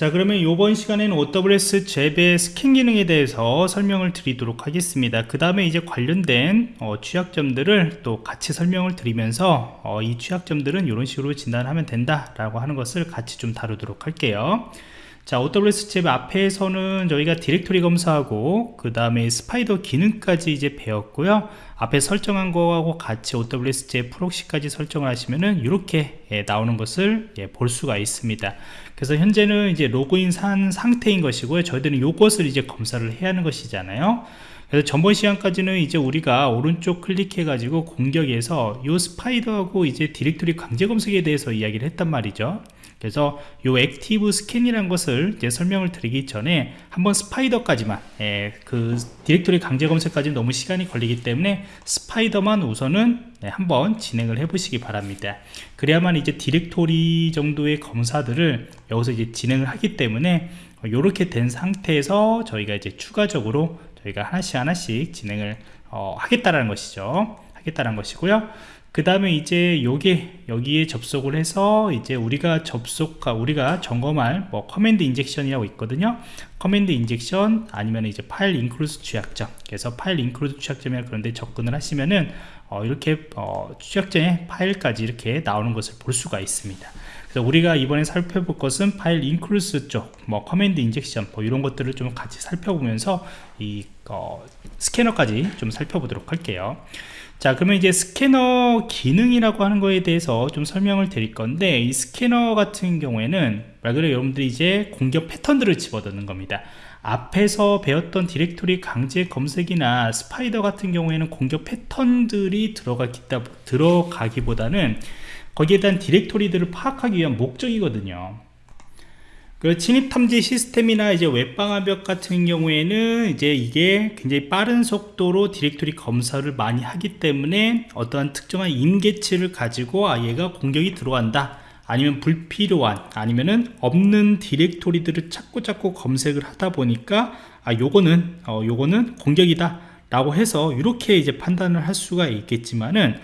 자 그러면 이번 시간에는 OWS 잽의 스캔 기능에 대해서 설명을 드리도록 하겠습니다. 그 다음에 이제 관련된 어, 취약점들을 또 같이 설명을 드리면서 어, 이 취약점들은 이런 식으로 진단하면 된다 라고 하는 것을 같이 좀 다루도록 할게요 자 OWASP ZAP 앞에서는 저희가 디렉토리 검사하고 그 다음에 spider 기능까지 이제 배웠고요. 앞에 설정한 거하고 같이 OWS 잽 프록시까지 설정을 하시면은 이렇게 예, 나오는 것을 예, 볼 수가 있습니다. 그래서 현재는 이제 로그인 한 상태인 것이고요. 저희들은 이것을 이제 검사를 해야 하는 것이잖아요. 그래서 전번 시간까지는 이제 우리가 오른쪽 클릭해 가지고 공격에서 이 spider하고 이제 디렉토리 강제 검색에 대해서 이야기를 했단 말이죠 그래서 이 active scan이라는 것을 이제 설명을 드리기 전에 한번 spider까지만 예, 그 디렉토리 강제 검색까지 너무 시간이 걸리기 때문에 spider만 우선은 네, 한번 진행을 해 보시기 바랍니다. 그래야만 이제 디렉토리 정도의 검사들을 여기서 이제 진행을 하기 때문에 이렇게 된 상태에서 저희가 이제 추가적으로 저희가 하나씩 하나씩 진행을 어, 하겠다라는 것이죠. 하겠다는 것이고요 그 다음에 이제 요게 여기에 접속을 해서 이제 우리가 접속 우리가 점검할 뭐 command injection이라고 있거든요. command injection 아니면 이제 file include 취약점. 그래서 file include 취약점이나 그런데 접근을 하시면은 어, 이렇게 어, 취약점의 파일까지 이렇게 나오는 것을 볼 수가 있습니다 그래서 우리가 이번에 살펴볼 것은 file include 쪽, 뭐 command injection, 뭐 이런 것들을 좀 같이 살펴보면서 이 어, 스캐너까지 좀 살펴보도록 할게요. 자 그러면 이제 스캐너 기능이라고 하는 거에 대해서 좀 설명을 드릴 건데 이 스캐너 같은 경우에는 말 그대로 여러분들이 이제 공격 패턴들을 집어넣는 겁니다 앞에서 배웠던 디렉토리 강제 검색이나 spider 같은 경우에는 공격 패턴들이 들어가기다, 들어가기보다는 거기에 대한 디렉토리들을 파악하기 위한 목적이거든요. 그 침입 탐지 시스템이나 이제 웹방화벽 같은 경우에는 이제 이게 굉장히 빠른 속도로 디렉토리 검사를 많이 하기 때문에 어떠한 특정한 임계치를 가지고 아 얘가 공격이 들어간다. 아니면 불필요한 아니면은 없는 디렉토리들을 찾고 찾고 검색을 하다 보니까 아 요거는 어 요거는 공격이다. 라고 해서 이렇게 이제 판단을 할 수가 있겠지만은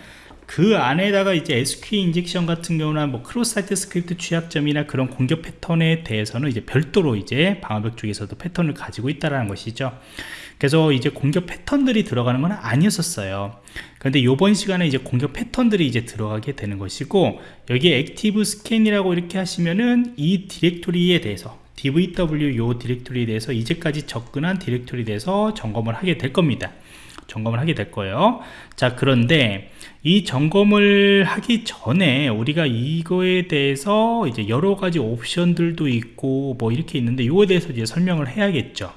그 안에다가 이제 SQL injection 같은 경우나 뭐 cross site script 취약점이나 그런 공격 패턴에 대해서는 이제 별도로 이제 방어벽 쪽에서도 패턴을 가지고 있다라는 것이죠. 그래서 이제 공격 패턴들이 들어가는 건 아니었었어요. 그런데 이번 시간에 이제 공격 패턴들이 이제 들어가게 되는 것이고 여기에 active scan이라고 이렇게 하시면은 이 디렉토리에 대해서 DVWA 요 디렉토리에 대해서 이제까지 접근한 디렉토리에 대해서 점검을 하게 될 겁니다. 점검을 하게 될 거예요. 자 그런데 이 점검을 하기 전에 우리가 이거에 대해서 이제 여러 가지 옵션들도 있고 뭐 이렇게 있는데 이거에 대해서 이제 설명을 해야겠죠.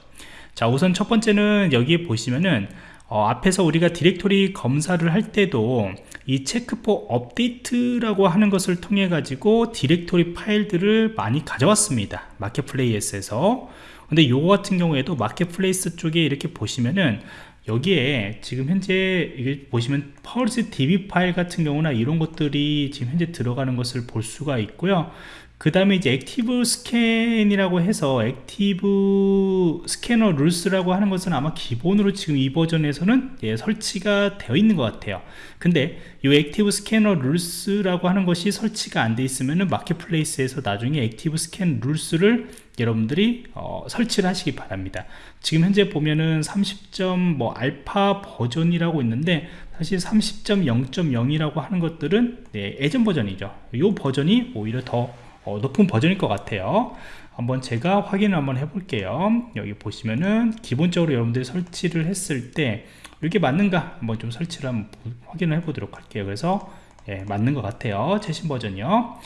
자 우선 첫 번째는 여기에 보시면은 어, 앞에서 우리가 디렉토리 검사를 할 때도 이 check for update라고 하는 것을 통해 가지고 디렉토리 파일들을 많이 가져왔습니다. marketplace에서. 근데 요거 같은 경우에도 marketplace 쪽에 이렇게 보시면은 여기에 지금 현재 이게 보시면 FuzzDB 파일 같은 경우나 이런 것들이 지금 현재 들어가는 것을 볼 수가 있고요 그 다음에 이제 active scan이라고 해서 active scanner rules라고 하는 것은 아마 기본으로 지금 이 버전에서는 예, 설치가 되어 있는 것 같아요. 근데 이 active scanner rules라고 하는 것이 설치가 안 돼 있으면 marketplace에서 나중에 active scan rules를 여러분들이 어, 설치를 하시기 바랍니다. 지금 현재 보면은 30점 뭐 알파 버전이라고 있는데 사실 30.0.0이라고 하는 것들은 네, 예전 버전이죠. 이 버전이 오히려 더 어, 높은 버전일 것 같아요. 한번 제가 확인을 한번 해볼게요. 여기 보시면은 기본적으로 여러분들이 설치를 했을 때 이게 맞는가 한번 좀 설치를 한번 확인을 해 보도록 할게요. 그래서 예, 맞는 것 같아요. 최신 버전이요.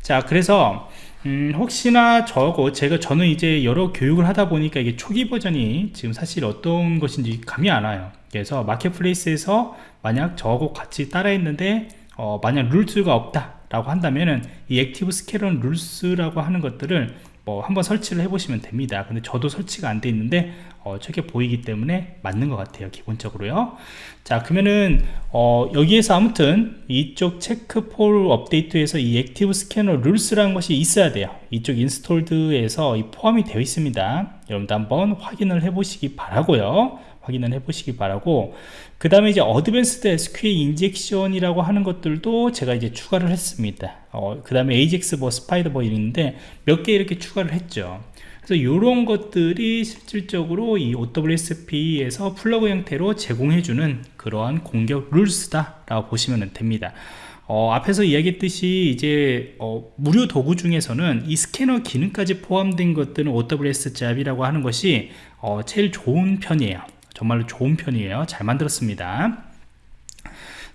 자 그래서 음, 혹시나 저거 제가 저는 이제 여러 교육을 하다 보니까 이게 초기 버전이 지금 사실 어떤 것인지 감이 안 와요. 그래서 marketplace에서 만약 저거 같이 따라 했는데 어, 만약 rules가 없다 라고 한다면은 이 active scanner rules라고 하는 것들을 뭐 한번 설치를 해 보시면 됩니다. 근데 저도 설치가 안 돼 있는데 어, 저게 보이기 때문에 맞는 것 같아요 기본적으로요. 자 그러면은 어, 여기에서 아무튼 이쪽 check for update에서 이 active scanner rules라는 것이 있어야 돼요. 이쪽 installed에서 이 포함이 되어 있습니다. 여러분도 한번 확인을 해 보시기 바라고요. 확인을 해 보시기 바라고. 그 다음에 이제 어드밴스드 SQL 인젝션이라고 하는 것들도 제가 이제 추가를 했습니다. 어, 그 다음에 AJAX 뭐 spider 뭐 있는데 몇 개 이렇게 추가를 했죠 그래서 이런 것들이 실질적으로 이 OWASP에서 플러그 형태로 제공해주는 그러한 공격 rules다 라고 보시면 됩니다. 어, 앞에서 이야기했듯이 이제 어, 무료 도구 중에서는 이 스캐너 기능까지 포함된 것들은 OWS 잡이라고 하는 것이 어, 제일 좋은 편이에요. 정말로 좋은 편이에요. 잘 만들었습니다.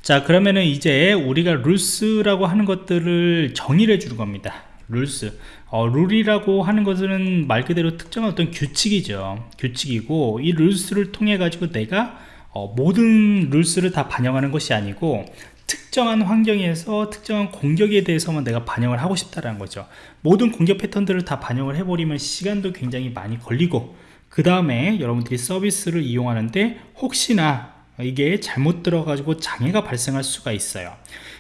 자 그러면은 이제 우리가 룰스라고 하는 것들을 정의를 해주는 겁니다. 룰스 어, 룰이라고 하는 것은 말 그대로 특정한 어떤 규칙이죠. 규칙이고 이 룰스를 통해 가지고 내가 어, 모든 rules를 다 반영하는 것이 아니고 특정한 환경에서 특정한 공격에 대해서만 내가 반영을 하고 싶다는 거죠. 모든 공격 패턴들을 다 반영을 해버리면 시간도 굉장히 많이 걸리고 그 다음에 여러분들이 서비스를 이용하는데 혹시나 이게 잘못 들어가지고 장애가 발생할 수가 있어요.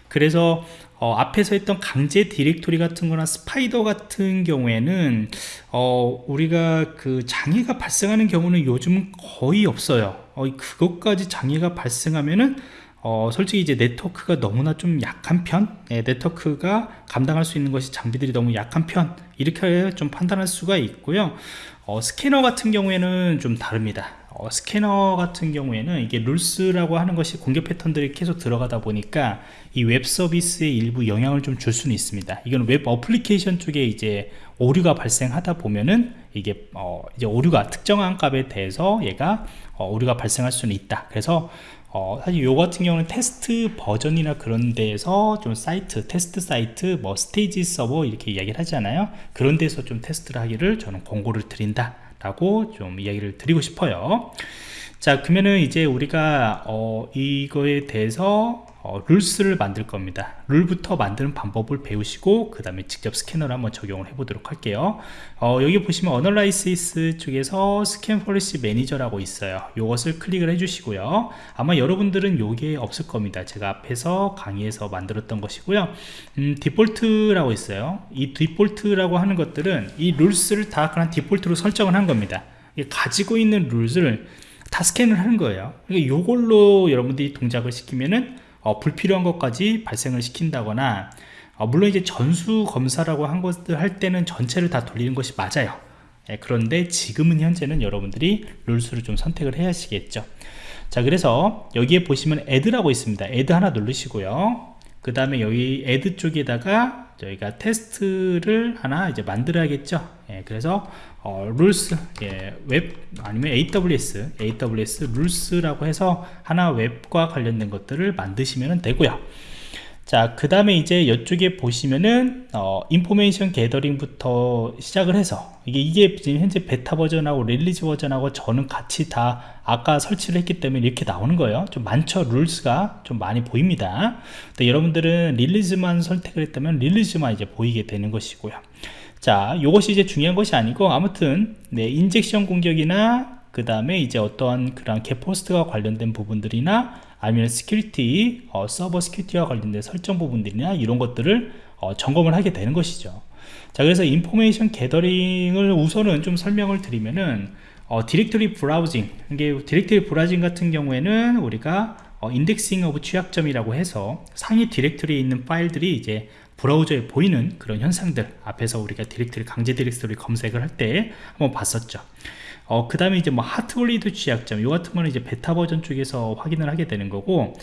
그래서 어, 앞에서 했던 강제 디렉토리 같은 거나 spider 같은 경우에는 어, 우리가 그 장애가 발생하는 경우는 요즘 거의 없어요. 어, 그것까지 장애가 발생하면은 어, 솔직히 이제 네트워크가 너무나 좀 약한 편 네, 네트워크가 감당할 수 있는 것이 장비들이 너무 약한 편 이렇게 좀 판단할 수가 있고요. 어, 스캐너 같은 경우에는 좀 다릅니다 어, 스캐너 같은 경우에는 이게 rules라고 하는 것이 공격 패턴들이 계속 들어가다 보니까 이 웹 서비스에 일부 영향을 좀 줄 수는 있습니다 이건 웹 어플리케이션 쪽에 이제 오류가 발생하다 보면은 이게 어, 이제 오류가 특정한 값에 대해서 얘가 어, 오류가 발생할 수는 있다 그래서 어, 사실 요 같은 경우는 테스트 버전이나 그런 데에서 좀 사이트, 테스트 사이트, 뭐 스테이지 서버 이렇게 이야기를 하잖아요. 그런 데서 좀 테스트를 하기를 저는 권고를 드린다. 라고 좀 이야기를 드리고 싶어요. 자, 그러면은 이제 우리가 어, 이거에 대해서 어, rules를 만들 겁니다. 룰부터 만드는 방법을 배우시고 그 다음에 직접 스캐너를 한번 적용을 해 보도록 할게요. 어, 여기 보시면 analysis 쪽에서 scan policy manager라고 있어요. 이것을 클릭을 해 주시고요. 아마 여러분들은 요게 없을 겁니다. 제가 앞에서 강의에서 만들었던 것이고요. 음, 디폴트라고 있어요. 이 디폴트라고 하는 것들은 이 rules를 다 그냥 디폴트로 설정을 한 겁니다. 가지고 있는 룰을 다 스캔을 하는 거예요. 그러니까 요걸로 여러분들이 동작을 시키면은 어, 불필요한 것까지 발생을 시킨다거나 어, 물론 이제 전수 검사라고 한 것들 할 때는 전체를 다 돌리는 것이 맞아요. 예, 그런데 지금은 현재는 여러분들이 rules를 좀 선택을 해야 하시겠죠. 자 그래서 여기에 보시면 add라고 있습니다. add 하나 누르시고요. 그 다음에 여기 add 쪽에다가 저희가 테스트를 하나 이제 만들어야겠죠. 예, 그래서 어, rules 예, 웹 아니면 AWS AWS rules라고 해서 하나 웹과 관련된 것들을 만드시면 되고요 자 그 다음에 이제 이쪽에 보시면은 어, information gathering부터 시작을 해서 이게 이게 지금 현재 베타 버전하고 release 버전하고 저는 같이 다 아까 설치를 했기 때문에 이렇게 나오는 거예요. 좀 많죠? rules가 좀 많이 보입니다. 여러분들은 release만 선택을 했다면 release만 이제 보이게 되는 것이고요. 자 이것이 이제 중요한 것이 아니고 아무튼 네, injection 공격이나 그 다음에 이제 어떠한 그런 GET POST와 관련된 부분들이나 아니면 security 어, 서버 security와 관련된 설정 부분들이나 이런 것들을 어, 점검을 하게 되는 것이죠. 자 그래서 information gathering을 우선은 좀 설명을 드리면은 어, directory browsing 이게 directory browsing 같은 경우에는 우리가 어, indexing of 취약점이라고 해서 상위 디렉터리에 있는 파일들이 이제 브라우저에 보이는 그런 현상들 앞에서 우리가 디렉터리 강제 디렉터리 검색을 할 때 한번 봤었죠 어, 그 다음에 이제 뭐 Heartbleed 취약점 이 같은 거는 이제 베타 버전 쪽에서 확인을 하게 되는 거고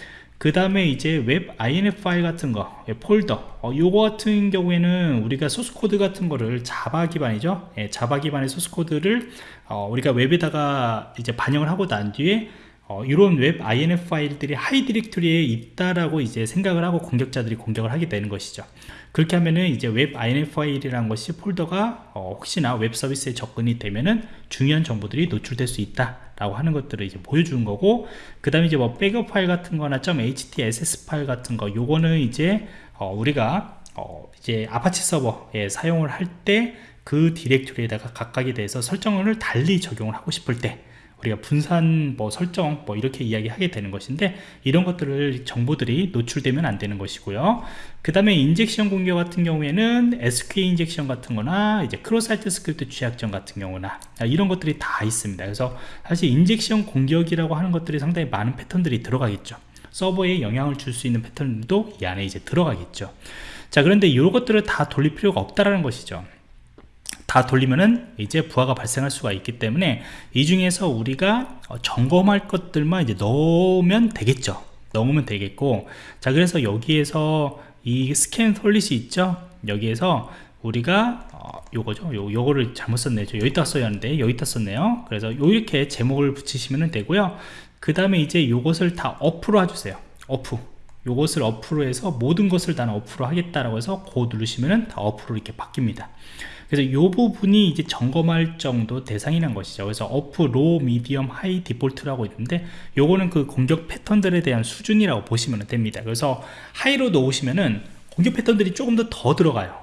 그 다음에 이제 WEB-INF 파일 같은 거 예, 폴더 어, 요거 같은 경우에는 우리가 소스 코드 같은 거를 자바 기반이죠? 예, 자바 기반의 소스 코드를 어, 우리가 웹에다가 이제 반영을 하고 난 뒤에 어, 이런 WEB-INF 파일들이 하위 디렉토리에 있다라고 이제 생각을 하고 공격자들이 공격을 하게 되는 것이죠. 그렇게 하면은 이제 WEB-INF 파일이라는 것이 폴더가 어, 혹시나 웹 서비스에 접근이 되면은 중요한 정보들이 노출될 수 있다라고 하는 것들을 이제 보여주는 거고, 그 다음에 이제 뭐 백업 파일 같은 거나 .htaccess 파일 같은 거, 요거는 이제 어, 우리가 어, 이제 아파치 서버에 사용을 할 때 그 디렉토리에다가 각각에 대해서 설정을 달리 적용을 하고 싶을 때 우리가 분산 뭐 설정 뭐 이렇게 이야기하게 되는 것인데 이런 것들을 정보들이 노출되면 안 되는 것이고요. 그 다음에 injection 공격 같은 경우에는 SQL injection 같은 거나 이제 cross-site script 취약점 같은 경우나 이런 것들이 다 있습니다. 그래서 사실 injection 공격이라고 하는 것들이 상당히 많은 패턴들이 들어가겠죠. 서버에 영향을 줄 수 있는 패턴도 이 안에 이제 들어가겠죠. 자 그런데 이것들을 다 돌릴 필요가 없다라는 것이죠 다 돌리면은 이제 부하가 발생할 수가 있기 때문에 이 중에서 우리가 어, 점검할 것들만 이제 넣으면 되겠죠. 넣으면 되겠고. 자 그래서 여기에서 이 scan policy 있죠? 여기에서 우리가 어, 요거죠. 요, 요거를 잘못 썼네요. 여기다 써야 하는데 여기다 썼네요. 그래서 요 이렇게 제목을 붙이시면 되고요. 그 다음에 이제 요것을 다 off로 해주세요. off 요것을 off로 해서 모든 것을 다 off로 하겠다라고 해서 go 누르시면은 다 off로 이렇게 바뀝니다. 그래서 이 부분이 이제 점검할 정도 대상이란 것이죠. 그래서 off, low, medium, high, 디폴트라고 있는데 요거는 그 공격 패턴들에 대한 수준이라고 보시면 됩니다. 그래서 high로 놓으시면은 공격 패턴들이 조금 더 더 들어가요.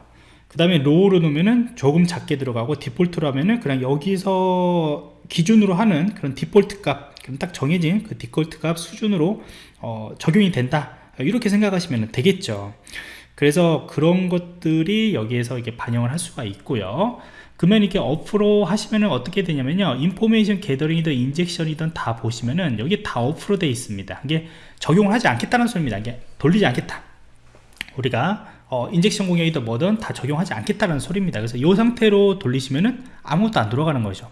그 다음에 low로 놓으면은 조금 작게 들어가고 디폴트로 하면은 그냥 여기서 기준으로 하는 그런 디폴트 값 그럼 딱 정해진 그 디폴트 값 수준으로 어, 적용이 된다 이렇게 생각하시면 되겠죠. 그래서 그런 것들이 여기에서 이렇게 반영을 할 수가 있고요. 그러면 이렇게 off로 하시면은 어떻게 되냐면요. information gathering이든 injection이든 다 보시면은 여기 다 off로 되어 있습니다. 이게 적용을 하지 않겠다는 소리입니다. 이게 돌리지 않겠다. 우리가 어, injection 공격이든 뭐든 다 적용하지 않겠다는 소리입니다. 그래서 이 상태로 돌리시면은 아무것도 안 들어가는 거죠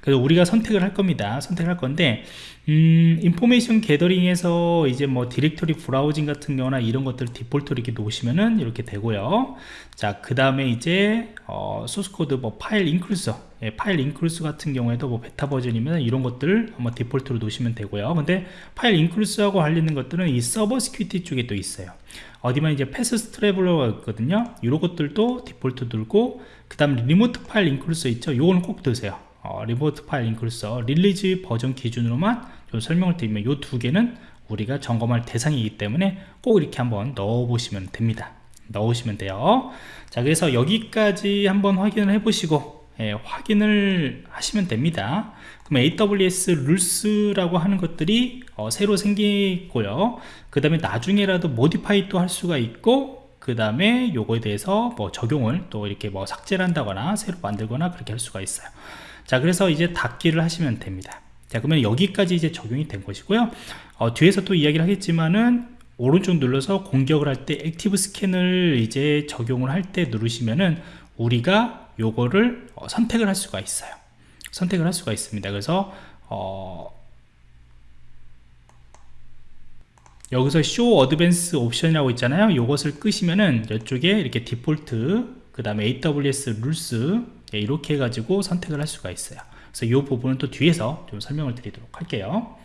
그래서 우리가 선택을 할 겁니다. 선택을 할 건데 음, information gathering에서 이제 뭐 directory browsing 같은 경우나 이런 것들 디폴트로 이렇게 놓으시면은 이렇게 되고요. 자 그 다음에 이제 어, 소스코드 뭐 file include 예, file include 같은 경우에도 뭐 베타 버전이면 이런 것들을 한번 디폴트로 놓으시면 되고요. 근데 file include하고 관련된 것들은 이 server security 쪽에 또 있어요. 어디만 이제 패스 스트래블러가 있거든요. 이런 것들도 디폴트 들고 그 다음 remote file include 있죠? 요거는 꼭 드세요 어, remote file include서 release 버전 기준으로만 좀 설명을 드리면 이 두 개는 우리가 점검할 대상이기 때문에 꼭 이렇게 한번 넣어 보시면 됩니다. 넣으시면 돼요. 자 그래서 여기까지 한번 확인을 해 보시고 예, 확인을 하시면 됩니다. 그럼 AWS rules라고 하는 것들이 어, 새로 생기고요. 그 다음에 나중에라도 modify 또 할 수가 있고 그 다음에 요거에 대해서 뭐 적용을 또 이렇게 뭐 삭제를 한다거나 새로 만들거나 그렇게 할 수가 있어요 자 그래서 이제 닫기를 하시면 됩니다. 자 그러면 여기까지 이제 적용이 된 것이고요. 어, 뒤에서 또 이야기를 하겠지만은 오른쪽 눌러서 공격을 할 때 active scan을 이제 적용을 할 때 누르시면은 우리가 요거를 어, 선택을 할 수가 있어요. 선택을 할 수가 있습니다. 그래서 어, 여기서 show advanced option이라고 있잖아요. 요것을 끄시면은 이쪽에 이렇게 디폴트 그 다음에 AWS rules 예, 이렇게 해가지고 선택을 할 수가 있어요. 그래서 이 부분은 또 뒤에서 좀 설명을 드리도록 할게요